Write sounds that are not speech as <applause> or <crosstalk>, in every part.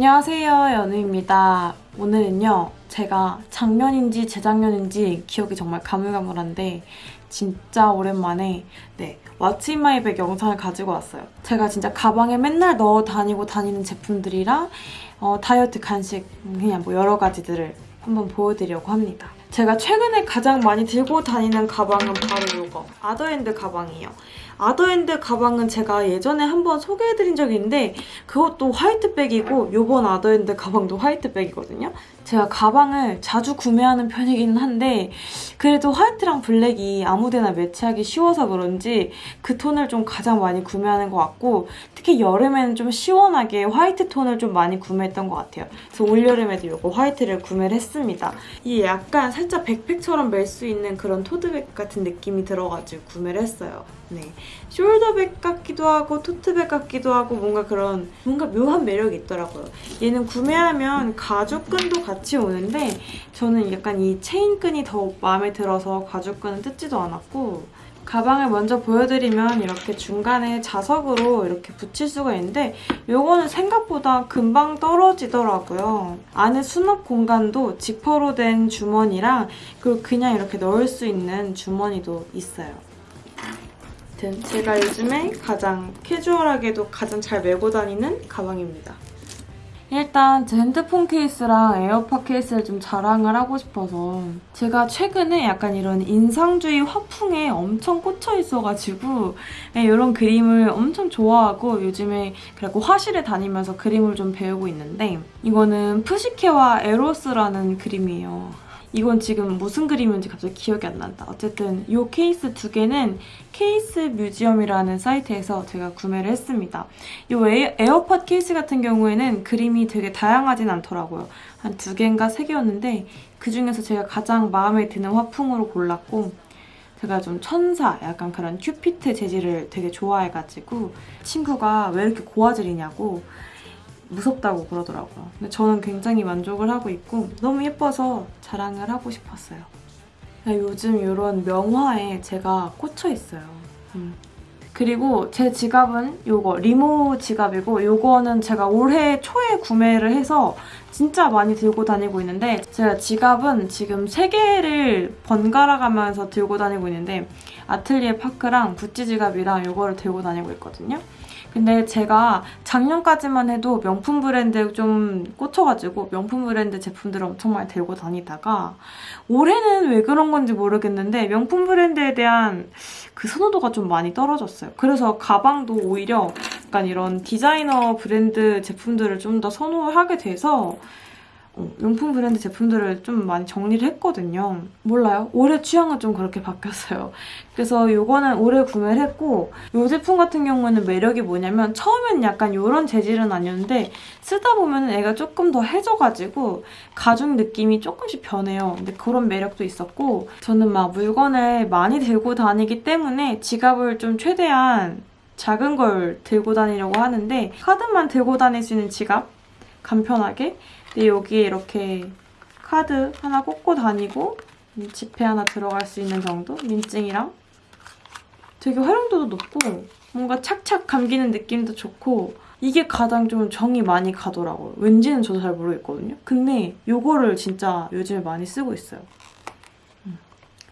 안녕하세요 연우입니다. 오늘은요 제가 작년인지 재작년인지 기억이 정말 가물가물한데 진짜 오랜만에 네 what's in my bag 영상을 가지고 왔어요. 제가 진짜 가방에 맨날 넣어 다니고 다니는 제품들이랑 어, 다이어트 간식 그냥 뭐 여러 가지들을 한번 보여드리려고 합니다. 제가 최근에 가장 많이 들고 다니는 가방은 바로 이거 아더핸드 가방이에요. 아더핸드 가방은 제가 예전에 한번 소개해드린 적이 있는데 그것도 화이트백이고 요번 아더핸드 가방도 화이트백이거든요. 제가 가방을 자주 구매하는 편이기는 한데 그래도 화이트랑 블랙이 아무데나 매치하기 쉬워서 그런지 그 톤을 좀 가장 많이 구매하는 것 같고 특히 여름에는 좀 시원하게 화이트 톤을 좀 많이 구매했던 것 같아요. 그래서 올여름에도 이거 화이트를 구매를 했습니다. 이게 약간 살짝 백팩처럼 멜 수 있는 그런 토드백 같은 느낌이 들어가지고 구매를 했어요. 네. 숄더백 같기도 하고 토트백 같기도 하고 뭔가 그런 뭔가 묘한 매력이 있더라고요. 얘는 구매하면 가죽끈도 같이 오는데 저는 약간 이 체인끈이 더 마음에 들어서 가죽끈은 뜯지도 않았고 가방을 먼저 보여드리면 이렇게 중간에 자석으로 이렇게 붙일 수가 있는데 이거는 생각보다 금방 떨어지더라고요. 안에 수납 공간도 지퍼로 된 주머니랑 그리고 그냥 이렇게 넣을 수 있는 주머니도 있어요. 제가 요즘에 가장 캐주얼하게도 가장 잘 메고 다니는 가방입니다. 일단 제 핸드폰 케이스랑 에어팟 케이스를 좀 자랑을 하고 싶어서 제가 최근에 약간 이런 인상주의 화풍에 엄청 꽂혀 있어가지고 이런 그림을 엄청 좋아하고 요즘에 그리고 화실에 다니면서 그림을 좀 배우고 있는데 이거는 푸시케와 에로스라는 그림이에요. 이건 지금 무슨 그림인지 갑자기 기억이 안 난다. 어쨌든 이 케이스 두 개는 케이스 뮤지엄이라는 사이트에서 제가 구매를 했습니다. 이 에어팟 케이스 같은 경우에는 그림이 되게 다양하진 않더라고요. 한 두 개인가 세 개였는데 그중에서 제가 가장 마음에 드는 화풍으로 골랐고 제가 좀 천사, 약간 그런 큐피트 재질을 되게 좋아해가지고 친구가 왜 이렇게 고화질이냐고 무섭다고 그러더라고요. 근데 저는 굉장히 만족을 하고 있고 너무 예뻐서 자랑을 하고 싶었어요. 요즘 이런 명화에 제가 꽂혀 있어요. 음. 그리고 제 지갑은 이거 리모 지갑이고 이거는 제가 올해 초에 구매를 해서 진짜 많이 들고 다니고 있는데 제가 지갑은 지금 3개를 번갈아 가면서 들고 다니고 있는데 아틀리에 파크랑 구찌 지갑이랑 이거를 들고 다니고 있거든요. 근데 제가 작년까지만 해도 명품 브랜드 좀 꽂혀가지고 명품 브랜드 제품들을 엄청 많이 들고 다니다가 올해는 왜 그런 건지 모르겠는데 명품 브랜드에 대한 그 선호도가 좀 많이 떨어졌어요. 그래서 가방도 오히려 약간 이런 디자이너 브랜드 제품들을 좀 더 선호를 하게 돼서 어, 용품 브랜드 제품들을 좀 많이 정리를 했거든요. 몰라요. 올해 취향은 좀 그렇게 바뀌었어요. 그래서 이거는 올해 구매를 했고 이 제품 같은 경우는 매력이 뭐냐면 처음엔 약간 이런 재질은 아니었는데 쓰다 보면 애가 조금 더 해져가지고 가죽 느낌이 조금씩 변해요. 근데 그런 매력도 있었고 저는 막 물건을 많이 들고 다니기 때문에 지갑을 좀 최대한 작은 걸 들고 다니려고 하는데 카드만 들고 다닐 수 있는 지갑 간편하게 근데 여기에 이렇게 카드 하나 꽂고 다니고 지폐 하나 들어갈 수 있는 정도? 민증이랑 되게 활용도도 높고 뭔가 착착 감기는 느낌도 좋고 이게 가장 좀 정이 많이 가더라고요. 왠지는 저도 잘 모르겠거든요. 근데 이거를 진짜 요즘에 많이 쓰고 있어요.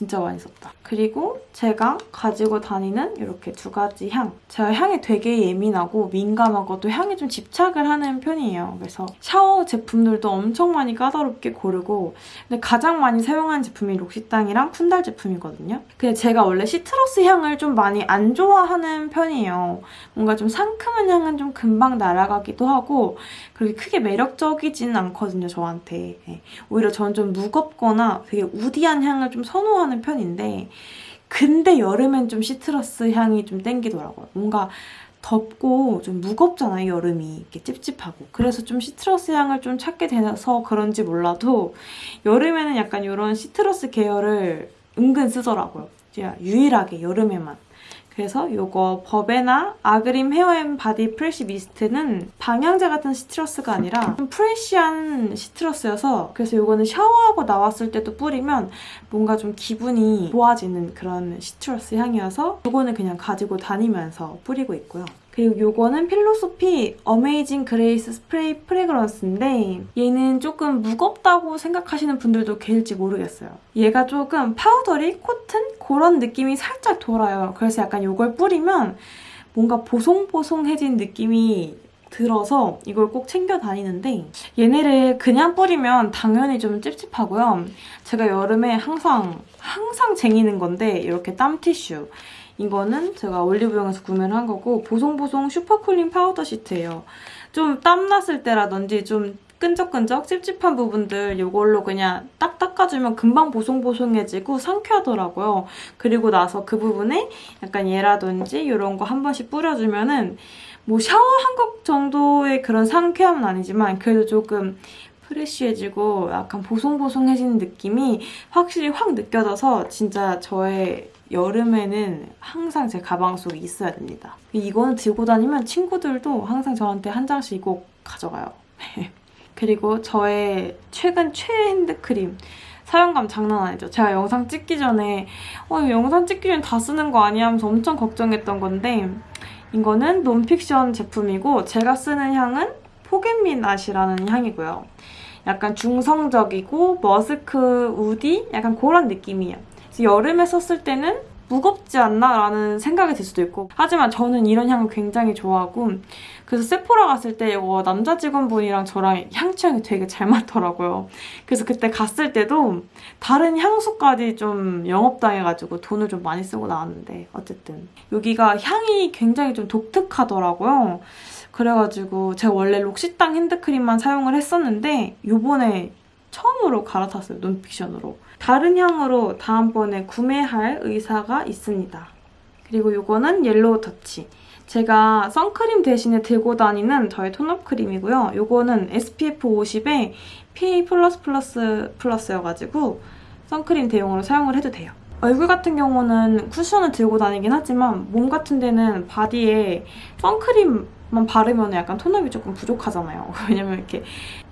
진짜 많이 썼다. 그리고 제가 가지고 다니는 이렇게 두 가지 향. 제가 향에 되게 예민하고 민감하고 또 향에 좀 집착을 하는 편이에요. 그래서 샤워 제품들도 엄청 많이 까다롭게 고르고 근데 가장 많이 사용하는 제품이 록시땅이랑 쿤달 제품이거든요. 근데 제가 원래 시트러스 향을 좀 많이 안 좋아하는 편이에요. 뭔가 좀 상큼한 향은 좀 금방 날아가기도 하고 그렇게 크게 매력적이지는 않거든요, 저한테. 네. 오히려 저는 좀 무겁거나 되게 우디한 향을 좀 선호하는 편인데 근데 여름엔 좀 시트러스 향이 좀 땡기더라고요. 뭔가 덥고 좀 무겁잖아요, 여름이. 이렇게 찝찝하고. 그래서 좀 시트러스 향을 좀 찾게 돼서 그런지 몰라도 여름에는 약간 이런 시트러스 계열을 은근 쓰더라고요. 유일하게 여름에만. 그래서 이거 버베나 아그림 hair and body fresh mist는 방향제 같은 citrus가 아니라 좀 fresh한 citrus여서 그래서 이거는 샤워하고 나왔을 때도 뿌리면 뭔가 좀 기분이 좋아지는 그런 citrus 향이어서 이거는 그냥 가지고 다니면서 뿌리고 있고요. 그리고 이거는 필로소피 어메이징 그레이스 spray fragrance인데 얘는 조금 무겁다고 생각하시는 분들도 계실지 모르겠어요. 얘가 조금 powdery, 코튼 그런 느낌이 살짝 돌아요. 그래서 약간 이걸 뿌리면 뭔가 보송보송해진 느낌이 들어서 이걸 꼭 챙겨 다니는데 얘네를 그냥 뿌리면 당연히 좀 찝찝하고요. 제가 여름에 항상 항상 쟁이는 건데 이렇게 땀 티슈 이거는 제가 올리브영에서 구매를 한 거고 보송보송 super cooling powder sheet예요. 좀 땀났을 때라든지 좀 끈적끈적 찝찝한 부분들 이걸로 그냥 딱 닦아주면 금방 보송보송해지고 상쾌하더라고요. 그리고 나서 그 부분에 약간 얘라든지 이런 거 한 번씩 뿌려주면은 뭐 샤워한 것 정도의 그런 상쾌함은 아니지만 그래도 조금 프레쉬해지고 약간 보송보송해지는 느낌이 확실히 확 느껴져서 진짜 저의 여름에는 항상 제 가방 속에 있어야 됩니다. 이거는 들고 다니면 친구들도 항상 저한테 한 장씩 꼭 가져가요. <laughs> 그리고 저의 최근 최애 핸드크림 사용감 장난 아니죠. 제가 영상 찍기 전에 어, 영상 찍기 전에 다 쓰는 거 아니야 하면서 엄청 걱정했던 건데 이거는 논픽션 제품이고 제가 쓰는 향은 포겟민앗이라는 향이고요. 약간 중성적이고 머스크 우디? 약간 그런 느낌이에요. 여름에 썼을 때는 무겁지 않나? 라는 생각이 들 수도 있고 하지만 저는 이런 향을 굉장히 좋아하고 그래서 세포라 갔을 때 이거 남자 직원분이랑 저랑 향 취향이 되게 잘 맞더라고요. 그래서 그때 갔을 때도 다른 향수까지 좀 영업당해가지고 돈을 좀 많이 쓰고 나왔는데 어쨌든 여기가 향이 굉장히 좀 독특하더라고요. 그래가지고 제가 원래 록시땅 핸드크림만 사용을 했었는데 요번에 처음으로 갈아탔어요, 논픽션으로. 다른 향으로 다음번에 구매할 의사가 있습니다. 그리고 이거는 yellow touch. 제가 선크림 대신에 들고 다니는 저의 tone up 크림이고요. 이거는 SPF 50에 PA++++여가지고 선크림 대용으로 사용을 해도 돼요. 얼굴 같은 경우는 쿠션을 들고 다니긴 하지만 몸 같은 데는 바디에 선크림만 바르면 약간 톤업이 조금 부족하잖아요. <laughs> 왜냐면 이렇게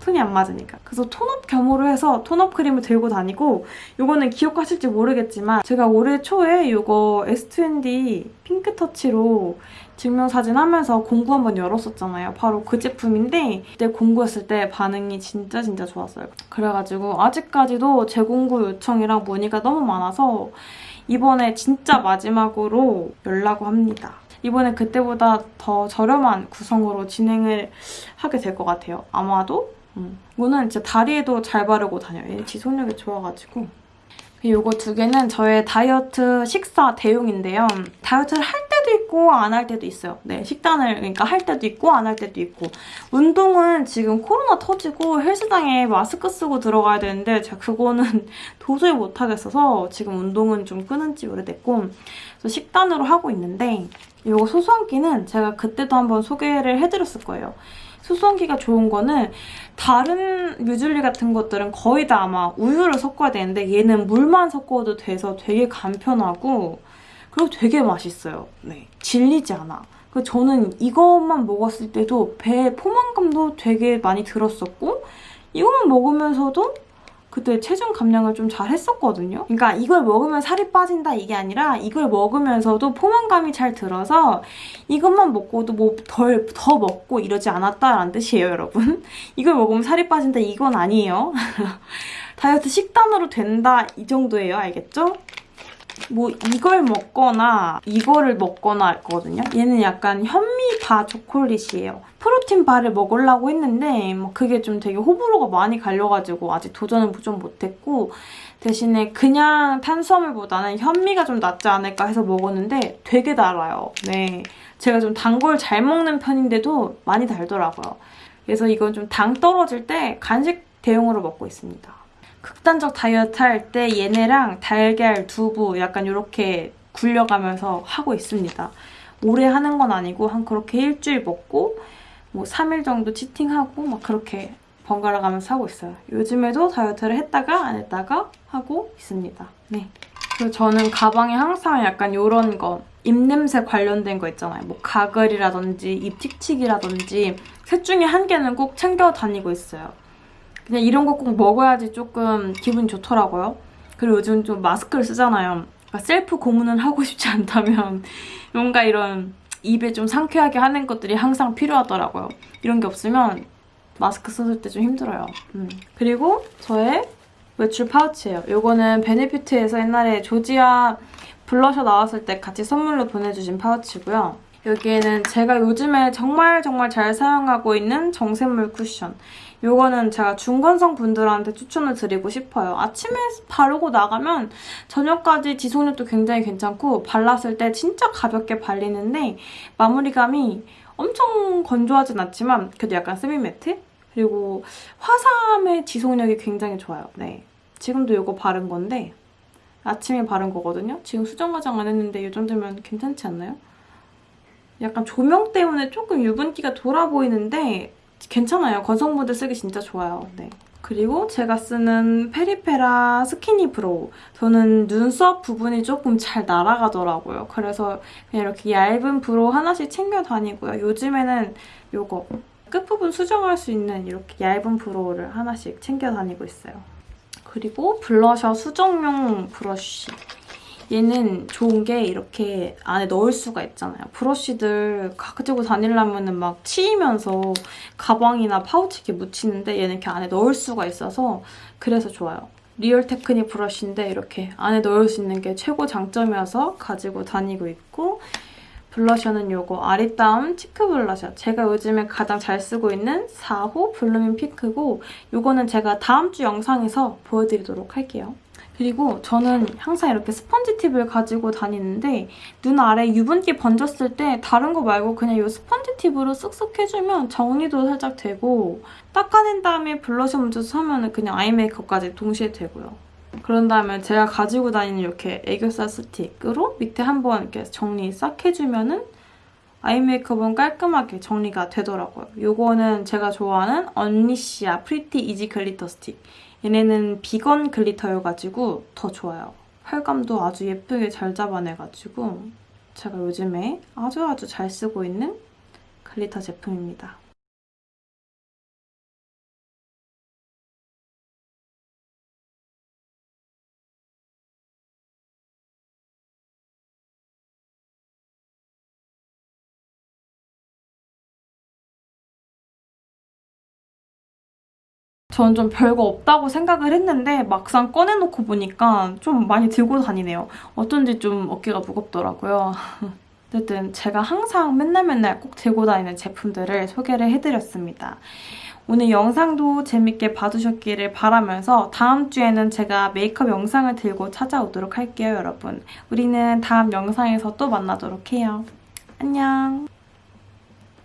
톤이 안 맞으니까. 그래서 톤업 겸으로 해서 톤업 크림을 들고 다니고 이거는 기억하실지 모르겠지만 제가 올해 초에 이거 S2N 핑크터치로 증명사진 하면서 공구 한번 열었었잖아요. 바로 그 제품인데 그때 공구했을 때 반응이 진짜 진짜 좋았어요. 그래가지고 아직까지도 재공구 요청이랑 문의가 너무 많아서 이번에 진짜 마지막으로 열라고 합니다. 이번에 그때보다 더 저렴한 구성으로 진행을 하게 될 것 같아요. 아마도 음. 이거는 진짜 다리에도 잘 바르고 다녀요. 얘 지속력이 좋아가지고. 이거 두 개는 저의 다이어트 식사 대용인데요. 다이어트를 할 때도 있고 안 할 때도 있어요. 네, 식단을 그러니까 할 때도 있고 안 할 때도 있고 운동은 지금 코로나 터지고 헬스장에 마스크 쓰고 들어가야 되는데 제가 그거는 <laughs> 도저히 못하겠어서 지금 운동은 좀 끊은 지 오래됐고 식단으로 하고 있는데 이거 소소한 끼는 제가 그때도 한번 소개를 해드렸을 거예요. 수성기가 좋은 거는 다른 뮤즐리 같은 것들은 거의 다 아마 우유를 섞어야 되는데 얘는 물만 섞어도 돼서 되게 간편하고 그리고 되게 맛있어요. 네, 질리지 않아. 그 저는 이것만 먹었을 때도 배 포만감도 되게 많이 들었었고 이것만 먹으면서도 그때 체중 감량을 좀 잘 했었거든요. 그러니까 이걸 먹으면 살이 빠진다 이게 아니라 이걸 먹으면서도 포만감이 잘 들어서 이것만 먹고도 뭐 덜 더 먹고 이러지 않았다라는 뜻이에요, 여러분. <laughs> 이걸 먹으면 살이 빠진다 이건 아니에요. <laughs> 다이어트 식단으로 된다 이 정도예요, 알겠죠? 뭐 이걸 먹거나 이거를 먹거나 할거든요. 얘는 약간 현미바 초콜릿이에요. 프로틴 바를 먹으려고 했는데 뭐 그게 좀 되게 호불호가 많이 갈려가지고 아직 도전은 좀 못했고 대신에 그냥 탄수화물보다는 현미가 좀 낫지 않을까 해서 먹었는데 되게 달아요. 네, 제가 좀 단 걸 잘 먹는 편인데도 많이 달더라고요. 그래서 이건 좀 당 떨어질 때 간식 대용으로 먹고 있습니다. 극단적 다이어트 할 때 얘네랑 달걀, 두부 약간 이렇게 굴려가면서 하고 있습니다. 오래 하는 건 아니고 한 그렇게 일주일 먹고 뭐 3일 정도 치팅하고 막 그렇게 번갈아 가면서 하고 있어요. 요즘에도 다이어트를 했다가 안 했다가 하고 있습니다. 네. 그리고 저는 가방에 항상 약간 이런 거 입냄새 관련된 거 있잖아요. 뭐 가글이라든지 입 틱틱이라든지 셋 중에 한 개는 꼭 챙겨 다니고 있어요. 그냥 이런 거 꼭 먹어야지 조금 기분이 좋더라고요. 그리고 요즘 좀 마스크를 쓰잖아요. 그러니까 셀프 고문을 하고 싶지 않다면 <laughs> 뭔가 이런 입에 좀 상쾌하게 하는 것들이 항상 필요하더라고요. 이런 게 없으면 마스크 썼을 때 좀 힘들어요. 음. 그리고 저의 외출 파우치예요. 이거는 베네피트에서 옛날에 조지아 블러셔 나왔을 때 같이 선물로 보내주신 파우치고요. 여기에는 제가 요즘에 정말 정말 잘 사용하고 있는 정샘물 쿠션. 이거는 제가 중건성 분들한테 추천을 드리고 싶어요. 아침에 바르고 나가면 저녁까지 지속력도 굉장히 괜찮고 발랐을 때 진짜 가볍게 발리는데 마무리감이 엄청 건조하진 않지만 그래도 약간 semi matte? 그리고 화사함의 지속력이 굉장히 좋아요. 네, 지금도 이거 바른 건데 아침에 바른 거거든요. 지금 수정 화장 안 했는데 이 정도면 괜찮지 않나요? 약간 조명 때문에 조금 유분기가 돌아 보이는데 괜찮아요. 건성분들 쓰기 진짜 좋아요. 네. 그리고 제가 쓰는 페리페라 skinny brow. 저는 눈썹 부분이 조금 잘 날아가더라고요. 그래서 그냥 이렇게 얇은 brow 하나씩 챙겨 다니고요. 요즘에는 이거 끝부분 수정할 수 있는 이렇게 얇은 brow를 하나씩 챙겨 다니고 있어요. 그리고 블러셔 수정용 브러쉬. 얘는 좋은 게 이렇게 안에 넣을 수가 있잖아요. 브러쉬들 가지고 다니려면 막 치이면서 가방이나 파우치 이렇게 묻히는데 얘는 이렇게 안에 넣을 수가 있어서 그래서 좋아요. 리얼 테크닉 브러쉬인데 이렇게 안에 넣을 수 있는 게 최고 장점이어서 가지고 다니고 있고 블러셔는 이거 아리따움 cheek 블러셔. 제가 요즘에 가장 잘 쓰고 있는 4호 blooming pink고 이거는 제가 다음 주 영상에서 보여드리도록 할게요. 그리고 저는 항상 이렇게 스펀지 팁을 가지고 다니는데 눈 아래 유분기 번졌을 때 다른 거 말고 그냥 이 스펀지 팁으로 쓱쓱 해주면 정리도 살짝 되고 닦아낸 다음에 블러셔 먼저 하면 그냥 eye 메이크업까지 동시에 되고요. 그런 다음에 제가 가지고 다니는 이렇게 애교살 스틱으로 밑에 한번 이렇게 정리 싹 해주면 은 아이 메이크업은 깔끔하게 정리가 되더라고요. 이거는 제가 좋아하는 Unleashia Pretty Easy Glitter Stick. 얘네는 비건 glitter여가지고 더 좋아요. 펄감도 아주 예쁘게 잘 잡아내가지고 제가 요즘에 아주 아주 잘 쓰고 있는 glitter 제품입니다. 저는 좀 별거 없다고 생각을 했는데 막상 꺼내놓고 보니까 좀 많이 들고 다니네요. 어쩐지 좀 어깨가 무겁더라고요. <laughs> 어쨌든 제가 항상 맨날 맨날 꼭 들고 다니는 제품들을 소개를 해드렸습니다. 오늘 영상도 재밌게 봐주셨기를 바라면서 다음 주에는 제가 메이크업 영상을 들고 찾아오도록 할게요, 여러분. 우리는 다음 영상에서 또 만나도록 해요. 안녕!